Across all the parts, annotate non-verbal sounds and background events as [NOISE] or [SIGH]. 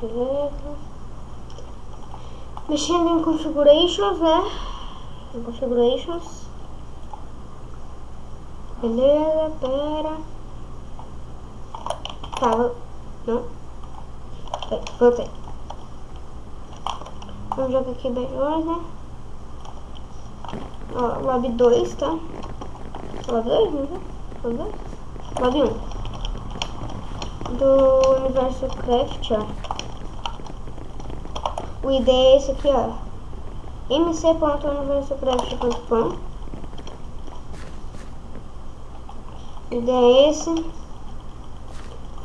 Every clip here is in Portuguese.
Beleza. Mexendo em configurations, né? Em configurations. Beleza, pera. Tá, vou- não. Pera, Voltei. Vamos jogar aqui melhor, né? Ó, lobby 2, tá? Lobby 2, não é? Lobby 2? Lobby 1. Do universo craft, ó. O ID é esse aqui, ó. mc.universocraft.com O ID é esse.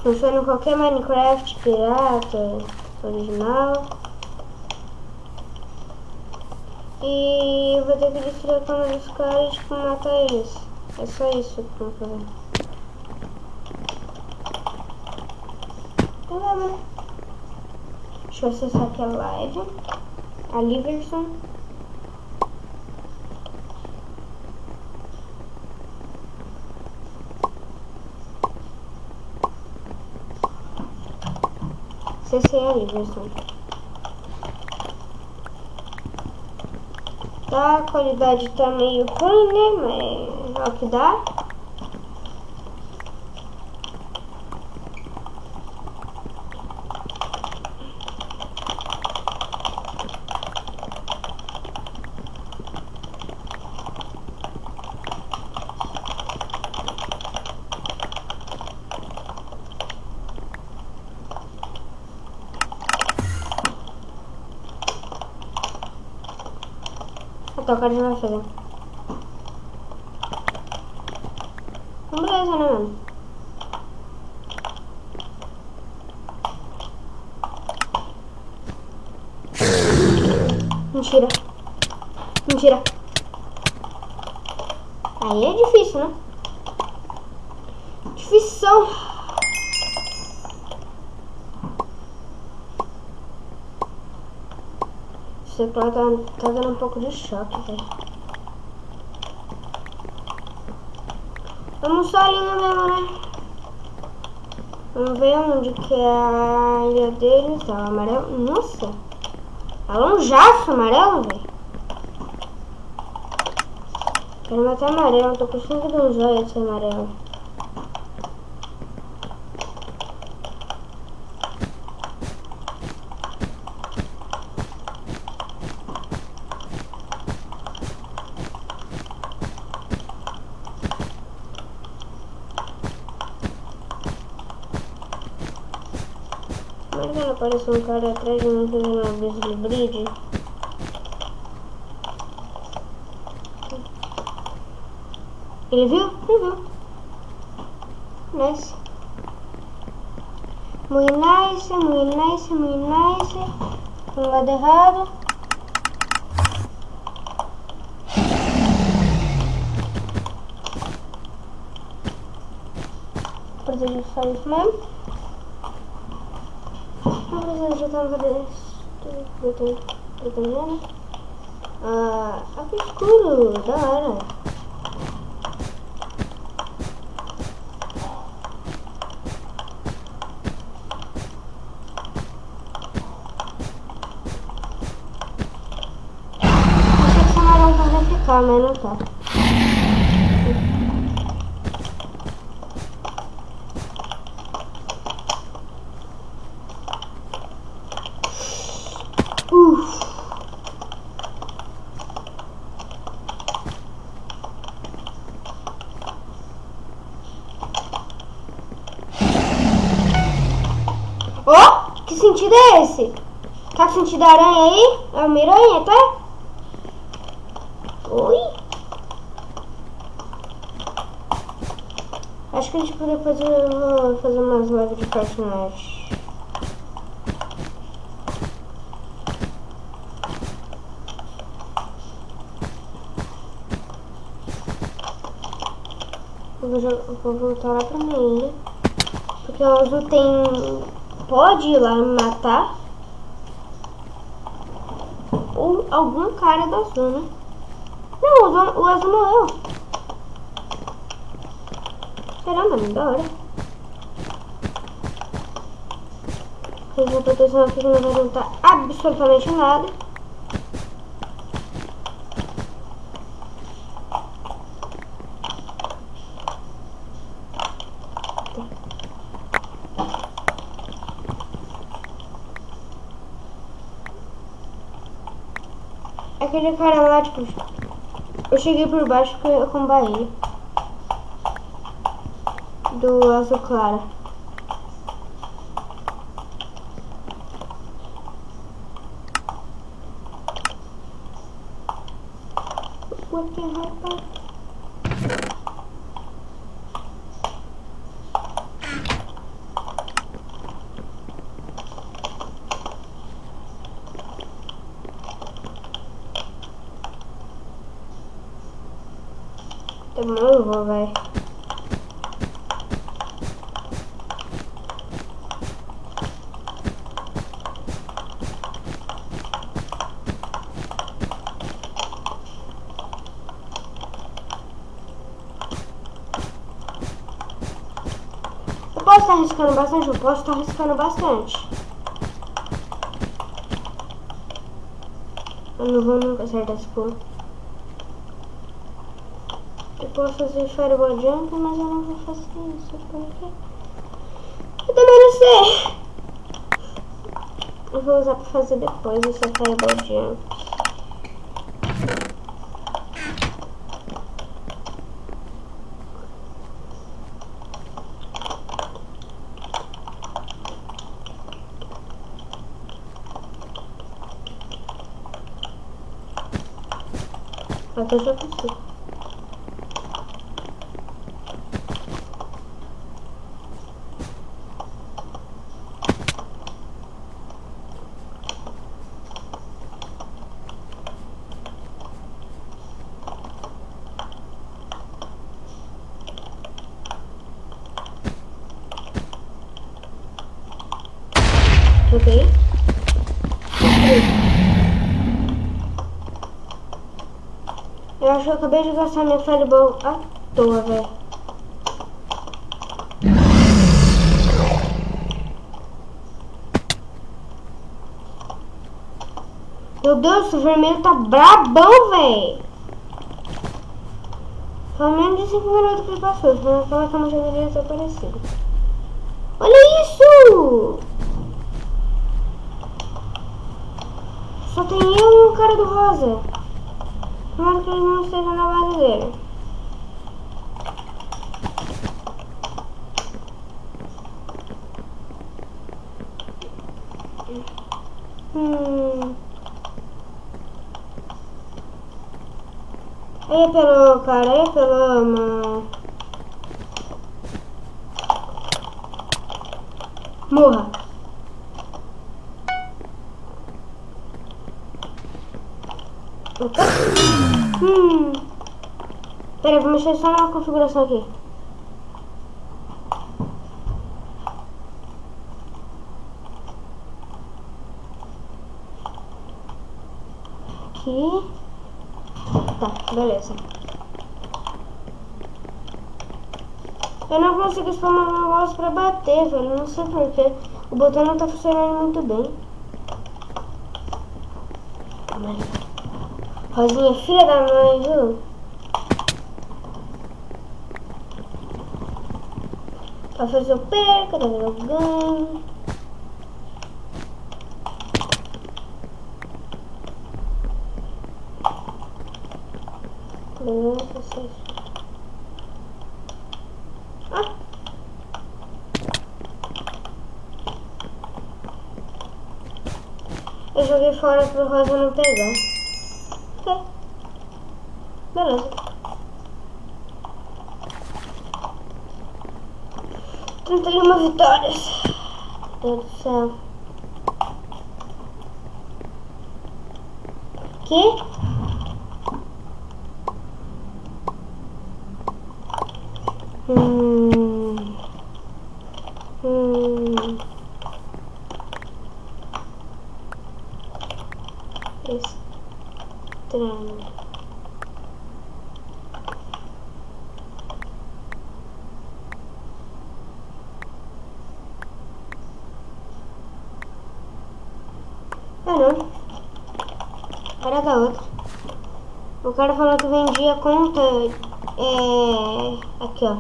Funciona em qualquer Minecraft, pirata, original. E eu vou ter que destruir a câmera dos caras e tipo, matar eles. É só isso que eu vou fazer. Então tá. Deixa eu acessar aqui a live. A Liverson. Acessei a Liverson. Tá, a qualidade tá meio ruim, né? Mas é o que dá. Até o cara já vai fazer. Então, beleza, né, mano? Mentira. Mentira. Aí é difícil, né? Difícil. Esse teclado tá, tá dando um pouco de choque, velho. Vamos só ali mesmo, né? Vamos ver onde que é a ilha deles. Tá, o amarelo. Nossa! É longaço amarelo, velho. Quero matar amarelo. Tô com cinco de um zóio esse amarelo. Mas aparece um cara atrás de mim fazendo uma Grizzly Bridge. Ele viu? Ele viu. Nice. Muito nice, muito nice, muito nice. No lado errado. Precisa só isso mesmo. Precisa de tanta vez. Protegendo. Ah, aqui escuro, da hora. Achei que esse amarelo vai ficar, mas não tá. Uf. Ó, que sentido é esse? Tá da aranha aí? É uma aranha, tá? Oi? Acho que a gente poderia fazer, fazer umas lives de personagem. Eu vou, vou voltar lá pra ilha. Porque o azul tem. Pode ir lá matar. Ou algum cara do azul, né? Não, o azul, o azul morreu. Caramba, mano, da hora. Fiz a proteção aqui que não vai adiantar absolutamente nada. Cara lá, tipo, eu cheguei por baixo eu combar ele. Do azul claro. What the hell? Também eu vou, velho. Eu posso estar arriscando bastante? Eu posso estar arriscando bastante. Eu não vou nunca acertar esse pulo. Eu posso fazer fireball jump, mas eu não vou fazer isso, porque... Eu também não sei. Eu vou usar pra fazer depois esse fireball jump. Até já consigo. Ok. Eu acho que eu acabei de gastar minha fireball à toa, velho. Meu Deus, o vermelho tá brabão, velho. Foi menos de 5 minutos que ele passou, senão aquela cama já teria desaparecido. Olha isso! Só tem eu e o cara do rosa. Tomara que ele não esteja na base dele. Hum. Aí pelo cara, aí pelo mano. Morra. Opa. Hum. Peraí, vou mexer só na configuração aqui. Aqui. Tá, beleza. Eu não consigo spamar meu mouse pra bater, velho. Não sei porquê. O botão não tá funcionando muito bem. Rosinha, filha da mãe, viu? Talvez eu perca, talvez eu ganhe. Beleza, seis. Ah! Eu joguei fora pro Rosa não pegar. Ok. Beleza. 31 vitórias. Meu Deus do céu. Que? Hum. Hum. Estranho. Vai não. Era da outra. O cara falou que vendia conta. É. Aqui, ó.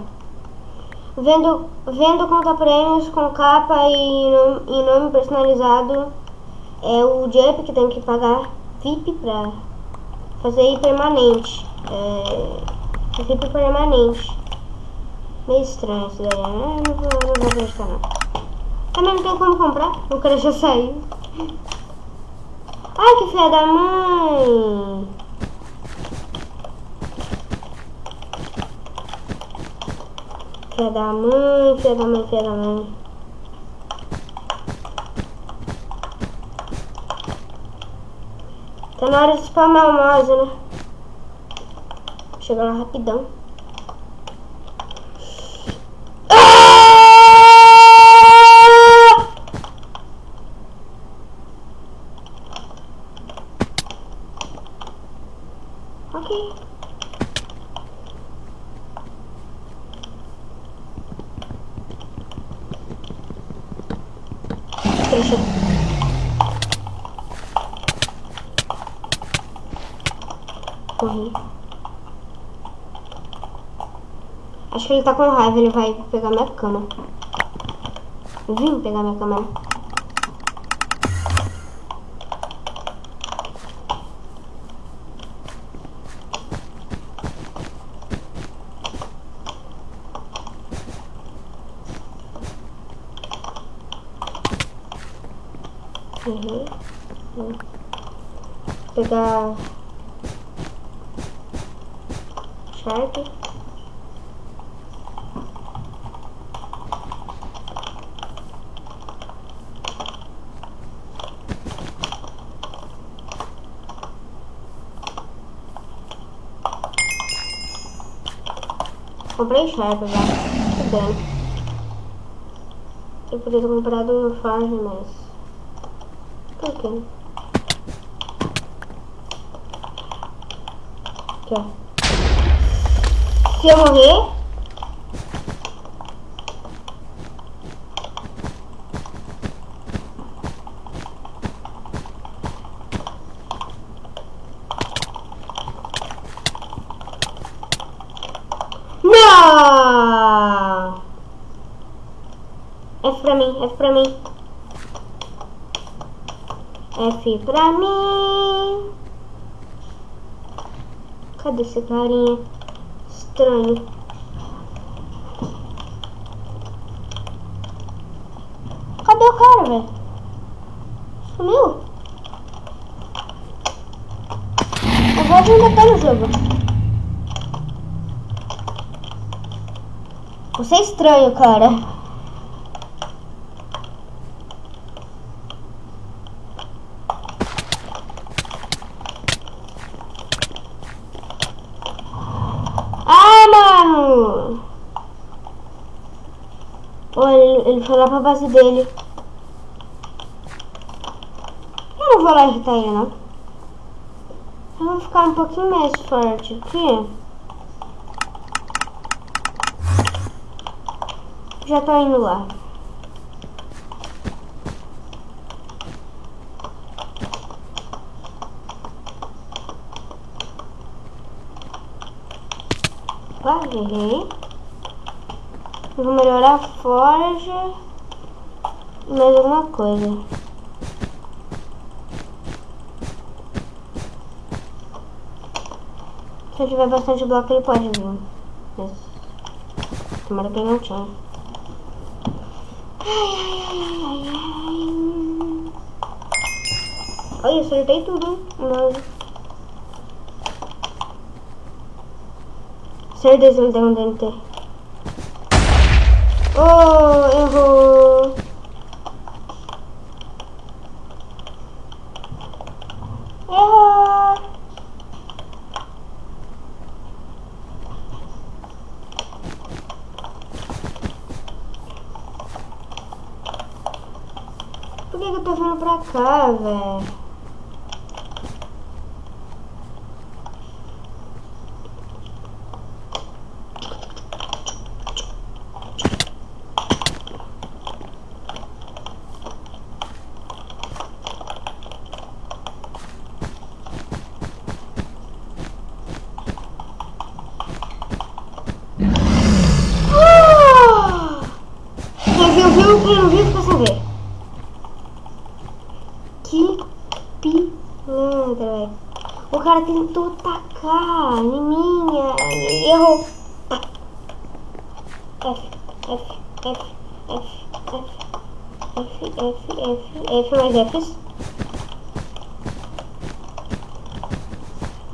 Vendo, vendo conta prêmios com capa e nome, e nome personalizado. É o Jump que tem que pagar VIP pra fazer permanente. É. VIP permanente. Meio estranho isso daí, né? Não vou, não vou acreditar não. Também não tem como comprar, o cara já saiu. Ai, que filha da mãe! Filha da mãe, filha da mãe, filha da mãe. Tá na hora de spamar o mouse, né? Chega lá rapidão. Deixa. Acho que ele tá com raiva, ele vai pegar minha cama. Vim pegar minha cama. Né? Uhum. Uhum. Pegar Comprei Sharp já. Tudo bem. Eu podia ter comprado Farm, mas... Aqui. Aqui, ó. Se eu morrer... Não! F pra mim, F pra mim. F pra mim. Cadê esse carinha? Estranho. Cadê o cara, velho? Sumiu? Ver onde tá no jogo. Você é estranho, cara. Foi lá pra base dele. Eu não vou lá irritar ele, não. Eu vou ficar um pouquinho mais forte aqui. Já tô indo lá. Quase errei. Vou melhorar a forja mais alguma coisa. Se eu tiver bastante bloco, ele pode vir. Mas, tomara que ele não tinha. Ai, ai, ai, ai, ai. Olha, acertei tudo. Mas... Certeza que ele tem um DNT. Oh. Errou. Não viu fica sem ver. Que pilantra, velho. O cara tentou tacar em mim, e errou. F, F, F, F, F, F, F, F, F mais Fs.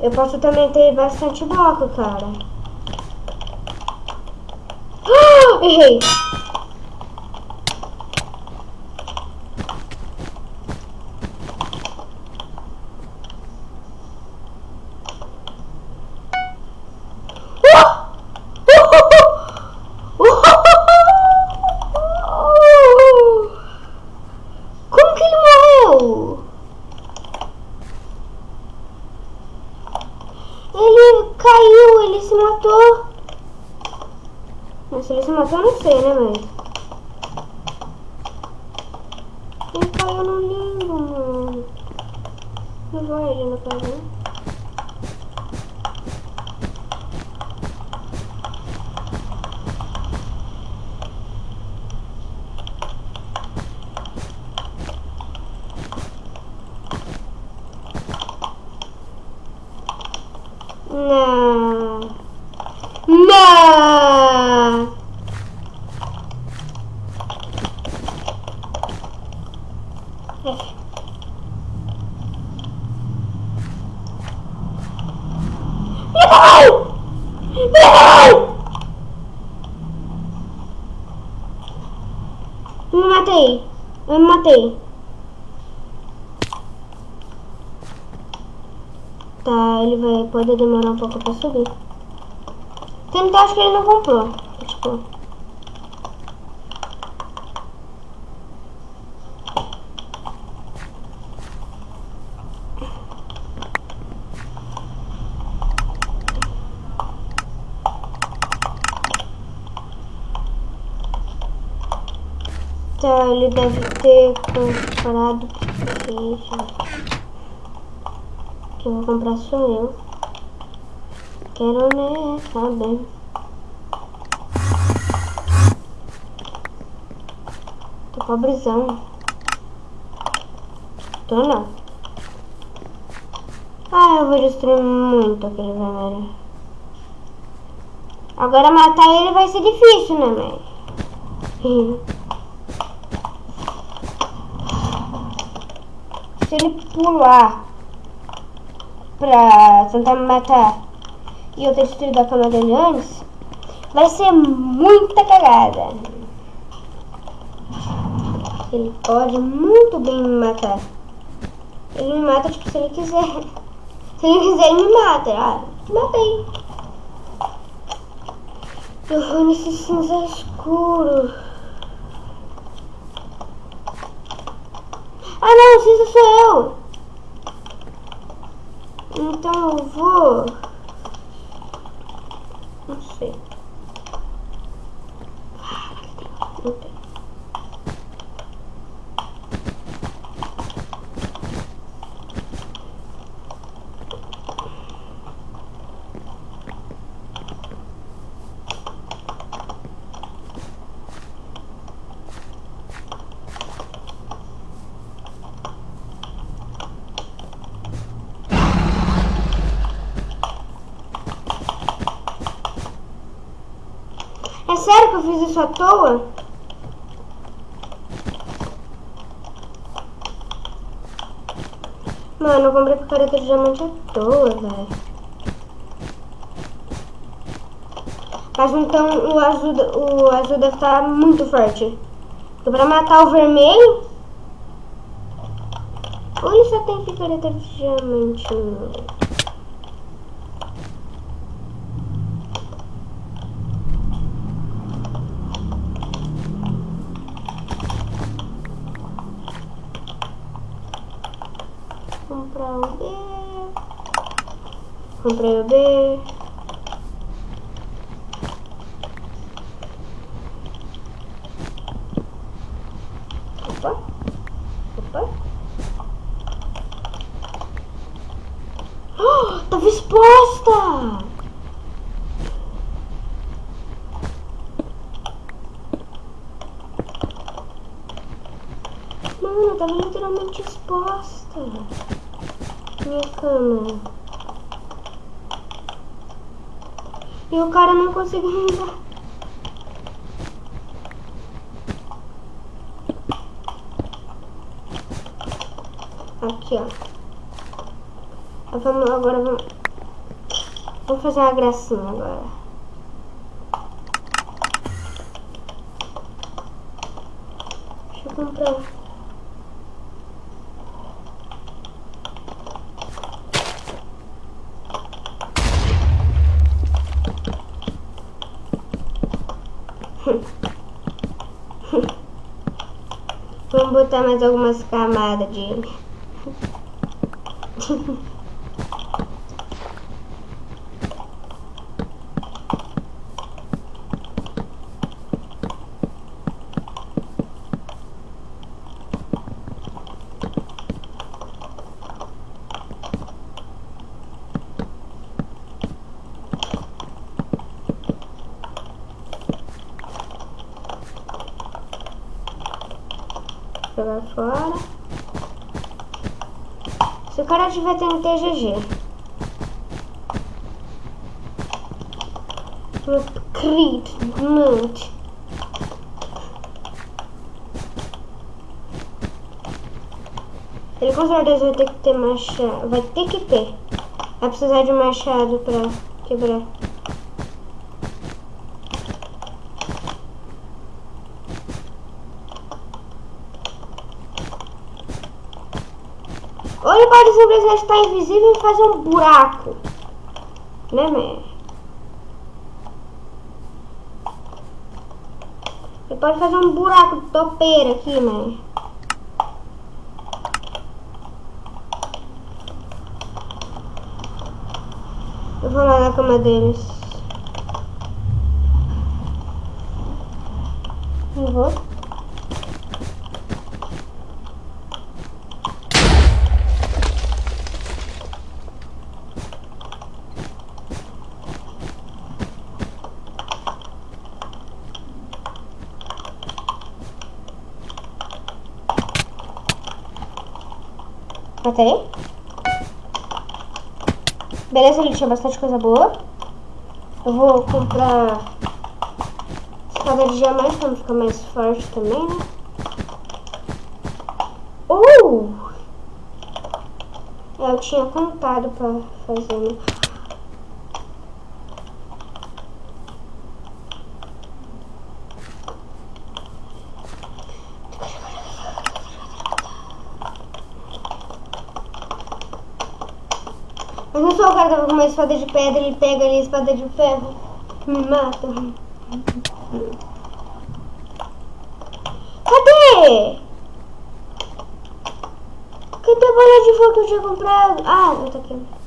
Eu posso também ter bastante bloco, cara. Ah, [GASPS] errei. Como que ele morreu? Ele caiu, ele se matou. Mas se ele se matou, eu não sei, né, mas... Ele caiu no limbo, mano. Não vai ele no caso, né? Não. Não. Não! Não! Me matei. Eu me matei. Tá, ele vai poder demorar um pouco pra subir. Tentar, acho que ele não comprou. Tipo. Tá, ele deve ter comprado ficha. Que eu vou comprar sou eu. Quero né, saber. Tô pobrezão. Tô não. Ah, eu vou destruir muito aquele vermelho. Agora matar ele vai ser difícil, né, mãe? [LAUGHS] Se ele pular pra tentar me matar e eu ter destruído a cama dele antes, vai ser muita cagada. Ele pode muito bem me matar. Ele me mata, tipo, se ele quiser. [LAUGHS] Se ele quiser, ele me mata. Ah, matei. Eu vou nesse cinza escuro. Ah não, cinza sou eu. Então eu vou. Não sei. Isso à toa? Mano, eu comprei picareta de diamante à toa, velho. Mas então o azul, o azul deve estar muito forte. Porque pra matar o vermelho... Ou ele só tem picareta de diamante? Comprar o B. O B. Opa. Opa. Oh, tava exposta! tava literalmente exposta. Minha câmera. E o cara não conseguiu andar. Aqui, ó. Vamos, agora vamos... Vamos fazer uma gracinha agora. Deixa eu comprar. Botar mais algumas camadas de... [LAUGHS] jogar fora. O cara tiver tendo TGG. Acredito muito. Ele com certeza vai ter que ter machado. Vai ter que ter. Vai precisar de machado pra quebrar. Ou ele estar invisível e fazer um buraco. Né, man? Ele pode fazer um buraco de topeira aqui, man. Eu vou lá na cama deles. Não vou. Matei. Beleza, ele tinha bastante coisa boa. Eu vou comprar espada de diamante pra ficar mais forte também, né? Uh! É, eu tinha contado pra fazer, né? Mas não sou o cara que tava com uma espada de pedra, ele pega ali a espada de ferro. Me mata. Cadê? Cadê a bola de fogo que eu tinha comprado? Ah, eu tô aqui.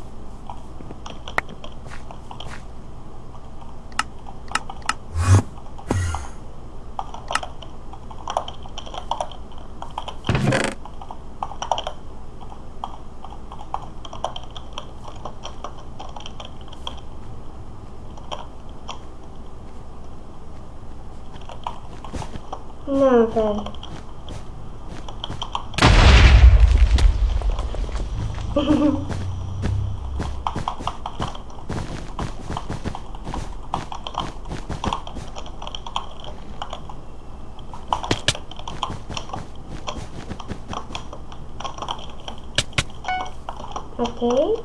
Não, velho. ok.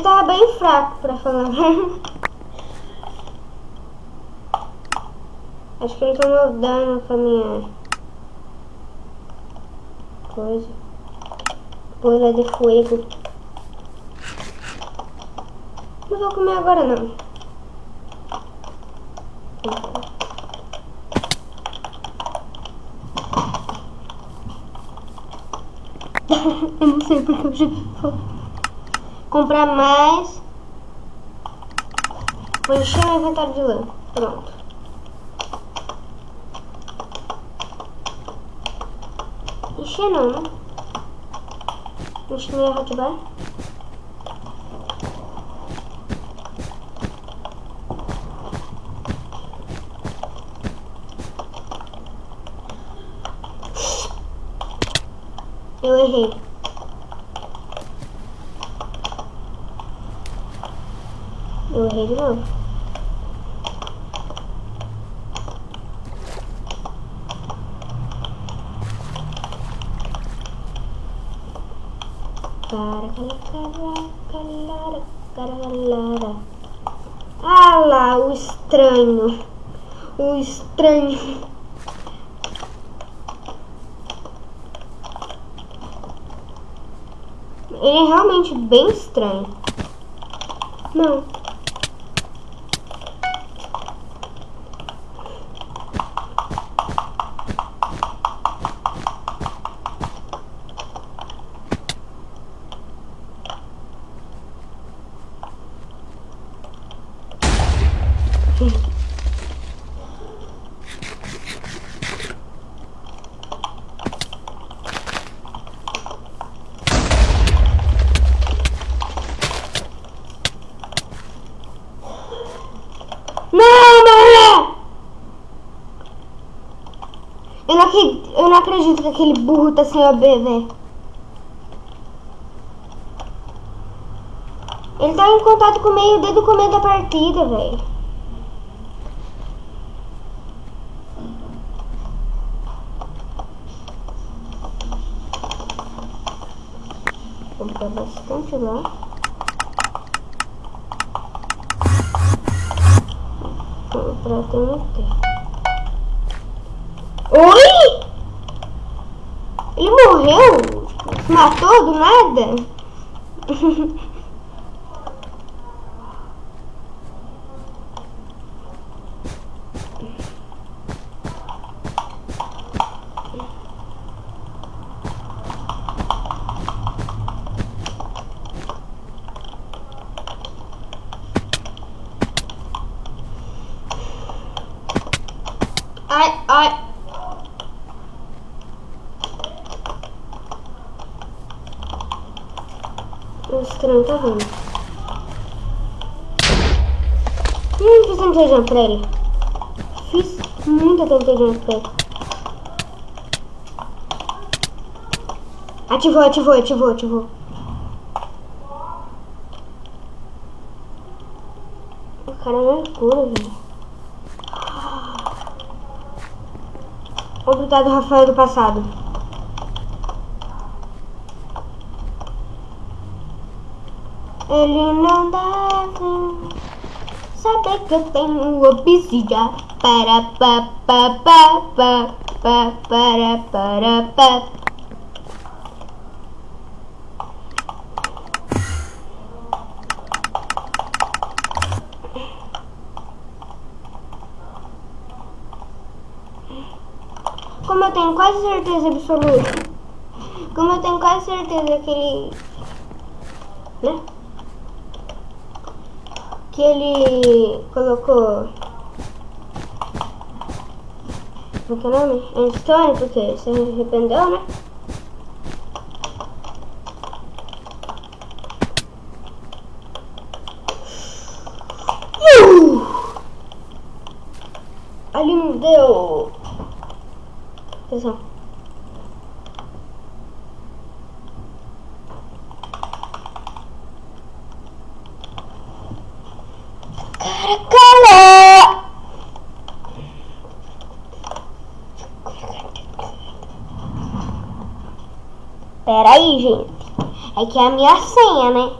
Ele tava bem fraco, pra falar. Acho que ele tomou dano com a minha coisa. Bola de fogo. Não vou comer agora não. [LAUGHS] eu não sei porque eu já comprar mais. Vou encher o inventário de lã. Pronto. Encher não, né? Encher minha hotbar. Eu errei. Eu errei de novo. Ah lá, o estranho. O estranho. Ele é realmente bem estranho. Não. Não, não Eu não, acredito, que aquele burro tá sem OB, velho. Ele tá em contato com o meio desde o começo da partida, velho. Vou botar bastante lá. pra ter Oi? Ele morreu? Se matou do nada? [LAUGHS] Ai, ai. O vindo. Hum, fiz tentejão pra ele. Fiz muita tentejão pra ele. Ativou, ativou, ativou, ativou. O cara é cura, velho. Obrigado, Rafael do passado. Ele não deve saber que eu tenho obsidian para pa pa pa pa pa para para pa. Como eu tenho quase certeza absoluta. Como eu tenho quase certeza que ele. Né? Que ele colocou. Como que é o nome? Einstein, porque se arrependeu, né? Uh! Ali não deu. Cara, cala! Pera aí, gente. É que é a minha senha, né?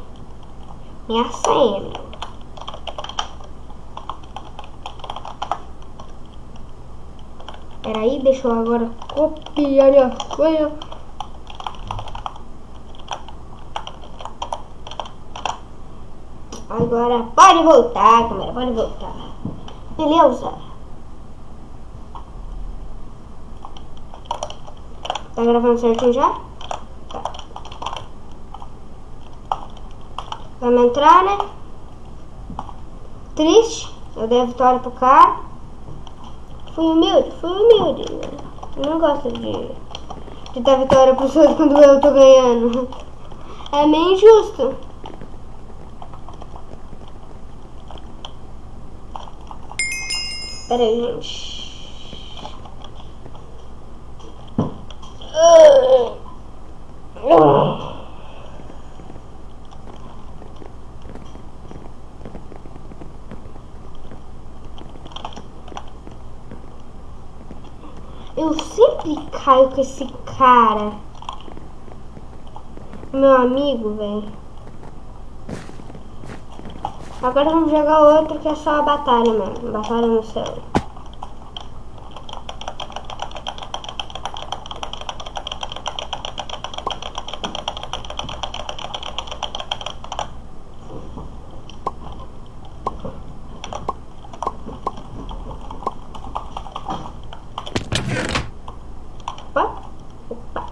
Minha senha, meu. Peraí, deixa eu agora copiar minha senha. Agora pode voltar, câmera, pode voltar. Beleza. Tá gravando certinho já? Tá. Vamos entrar, né? Triste. Eu dei a vitória pro cara. Fui humilde, fui humilde. Eu não gosto de, de dar vitória pros [LAUGHS] outros quando eu tô ganhando. É meio injusto. Espera aí. Eu sempre caio com esse cara. Meu amigo, velho. Agora vamos jogar outro que é só a batalha, mano. Batalha no céu.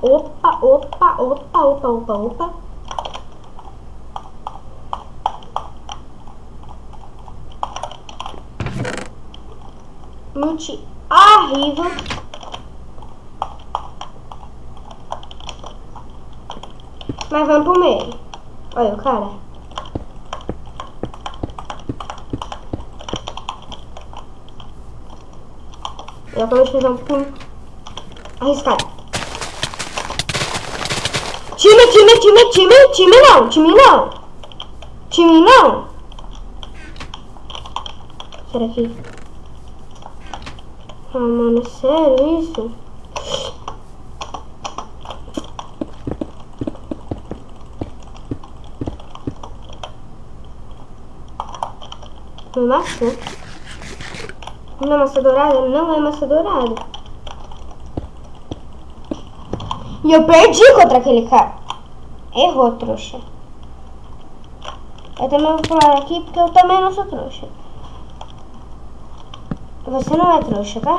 Opa, opa, opa, opa, opa, opa. Multi horrível. Vamos pro meio. Olha o cara. Eu vamos fazer um arriscado. Time, time, time, time, time não, time não. Time não. Será que... Ah, mano, sério isso? Maçã. Não é massa dourada? Não é massa dourada. E eu perdi contra aquele cara. Errou, trouxa. Eu também vou pular aqui porque eu também não sou trouxa. Você não é trouxa, tá?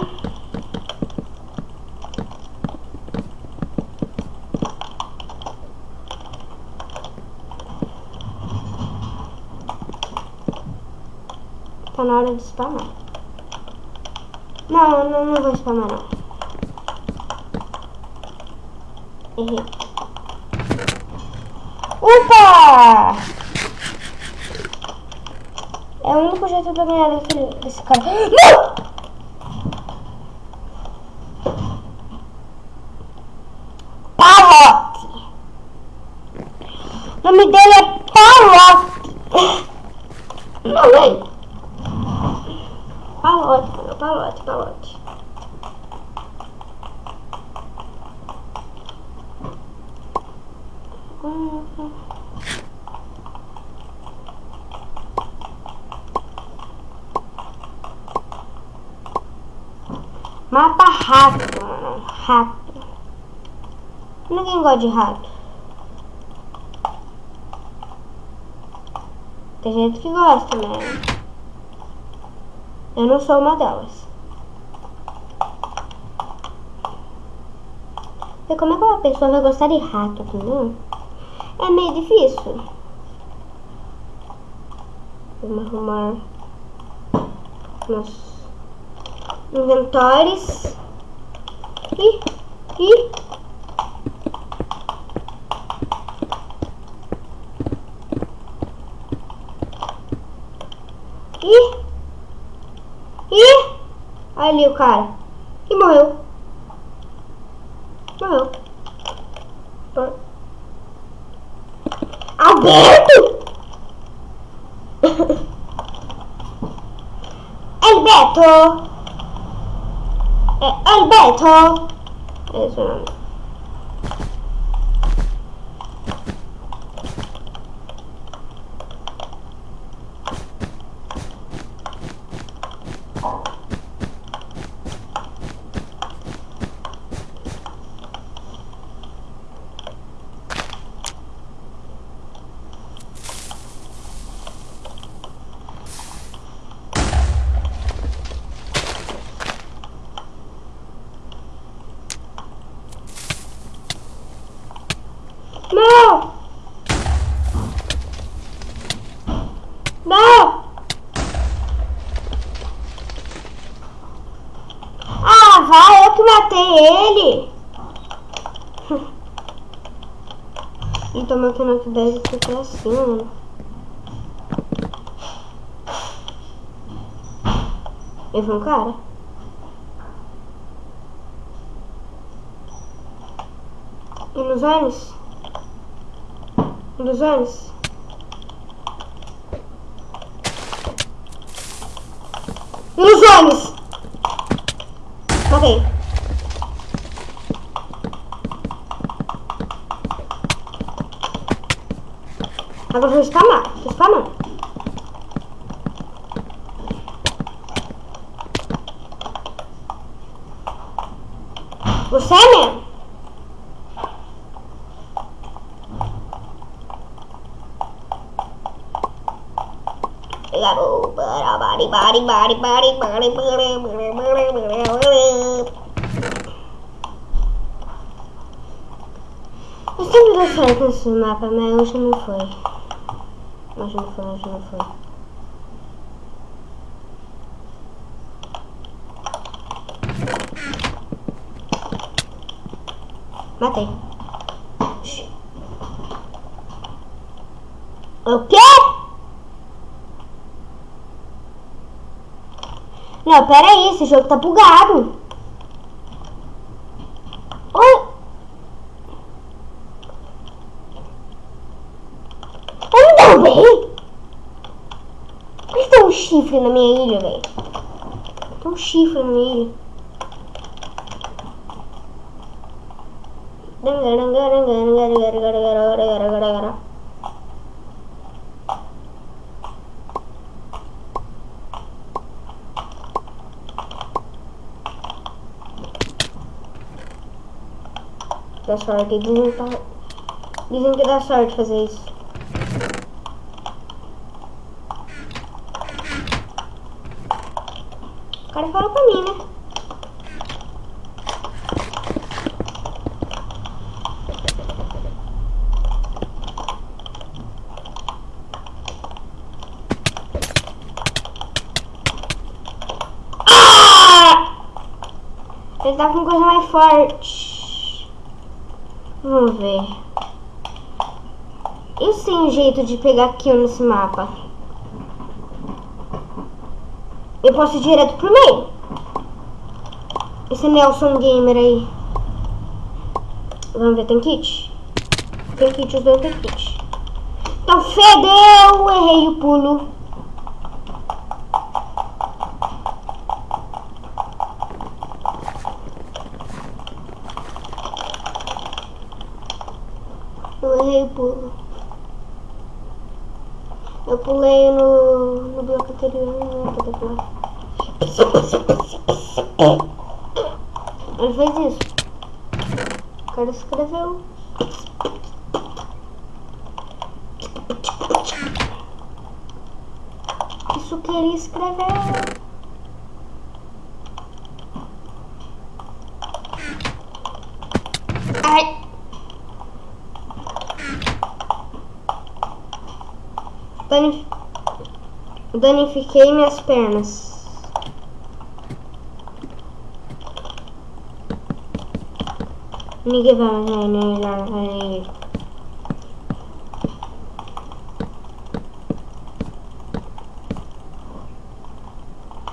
Tá na hora de spamar. Não, não, não vou spamar não. Errei. Opa! É o único jeito de eu ganhar daquele, desse cara. [GASPS] Não! Palote! O nome dele é Palote. Não, vem. Palote, palote, palote. Mapa rato, mano. Rato. Ninguém gosta de rato. Tem gente que gosta, né? Eu não sou uma delas. E como é que uma pessoa vai gostar de rato, entendeu? É meio difícil. Vamos arrumar nossos inventórios. E, e e e ali o cara e morreu. Morreu. Alberto! [LAUGHS] Alberto! É Alberto! É o nome. Não! Não! Ah, vai, eu que matei ele! Então meu deve ficar assim, mano. Ele foi um cara? Ilusões? Ilusões? Ilusões! Matei. Agora vou spamar. Tô spamando. Você é mesmo? Garoto, bari, bari, bari, bari, bari, bari, bari, bari. Eu sempre dou certo nesse mapa, mas hoje não foi. Hoje não foi, não foi. Matei. O quê? Não, pera aí, esse jogo tá bugado. Oi? Eu não derrubei? Por que tem um chifre na minha ilha, velho? Tem um chifre na minha ilha. Dá sorte, dizem que, dá sorte fazer isso. Fala pra mim, né? Ah! Ele tá com coisa mais forte. Vamos ver. Eu sei um jeito de pegar kill nesse mapa. Eu posso ir direto pro meio. Esse Nelson Gamer aí. Vamos ver, tem kit? Tem kit, os dois tem kit. Então fedeu! Errei o pulo. Eu errei o pulo. Eu pulei no, no bloco anterior, não era pra ter pulado. Ele fez isso. O cara escreveu. Isso que ele escreveu. Ai. Dani... Danifiquei minhas pernas. Ninguém vai mais lá, vai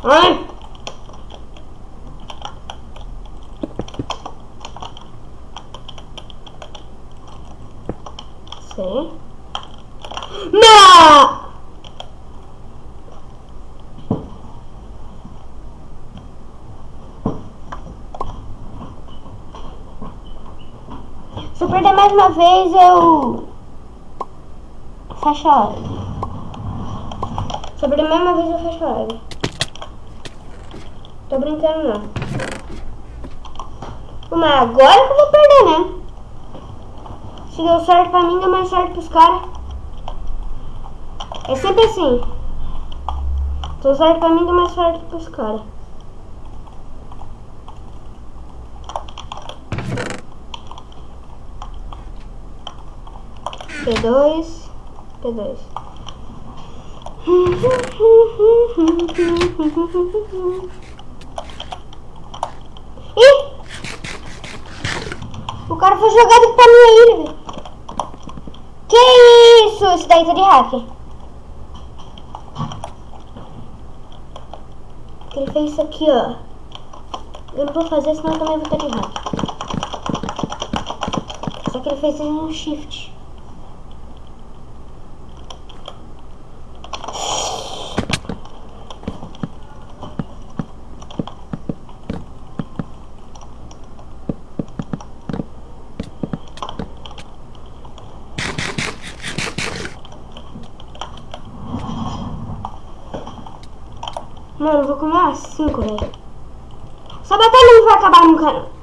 Ai! Sim. Não! Se eu perder mais uma vez, eu fecho a live. Se eu perder mais uma vez, eu fecho a live. Tô brincando, não. Mas agora que eu vou perder, né? Se deu certo pra mim, deu mais certo pros caras. É sempre assim. Deu certo pra mim, deu mais certo pros caras. P2, P2. Ih! O cara foi jogado pra minha ilha, velho. Que isso? Esse daí tá de hacker. Ele fez isso aqui, ó. Eu não vou fazer, senão eu também vou estar de hacker. Só que ele fez um shift. Mano, eu vou comer umas 5, velho. Essa batalha não vai acabar nunca, não.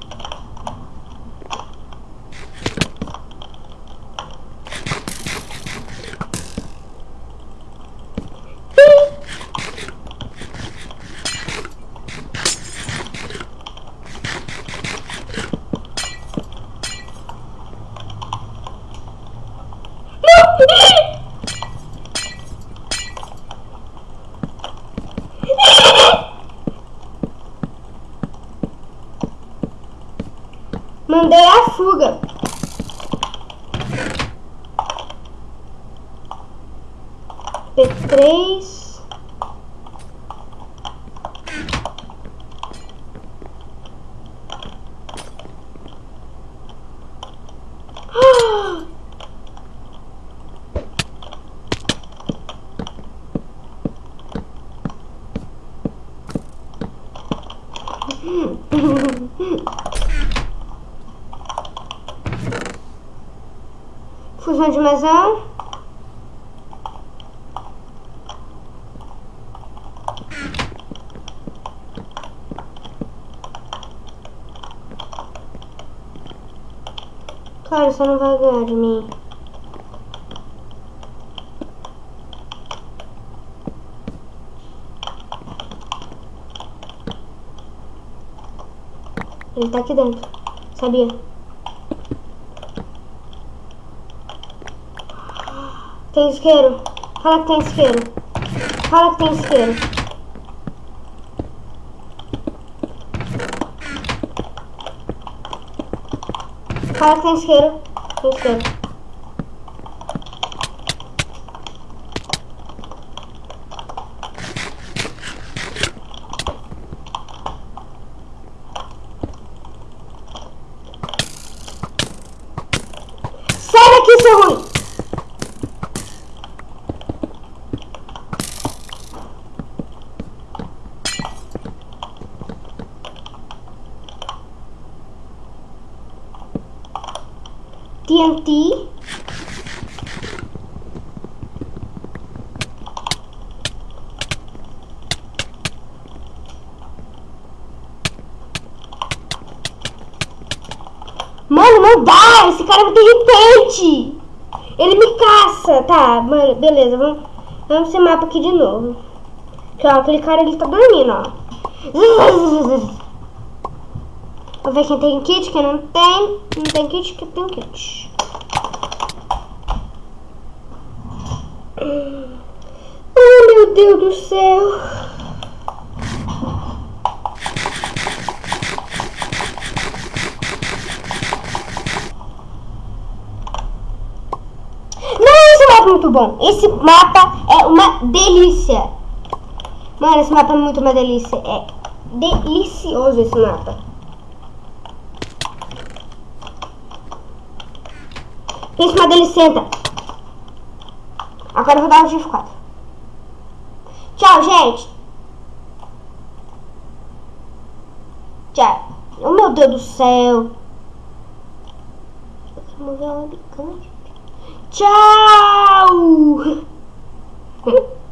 Mandei a fuga. P3. Fusão de mesão. Claro, você não vai ganhar de mim. Ele tá aqui dentro. Sabia? Tem isqueiro. Fala que tem isqueiro. Fala que tem isqueiro. Fala que tem isqueiro. Tem isqueiro. TNT. Mano, não dá! Esse cara muito irritante! Ele me caça! Tá, mano, beleza, vamos, vamos esse mapa aqui de novo. Que, ó, aquele cara ele tá dormindo, ó. [LAUGHS] Vamos ver quem tem kit, quem não tem. Não tem kit, quem tem kit. Oh, meu Deus do céu. É muito bom. Esse mapa é uma delícia. Mano, esse mapa é muito uma delícia. É delicioso esse mapa. Pensa uma delícia. Agora eu vou dar um F4. Tchau, gente. Tchau. Oh, meu Deus do céu. Bicando. Tchau. [LAUGHS]